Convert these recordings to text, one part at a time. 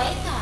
wake up.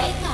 Wake up.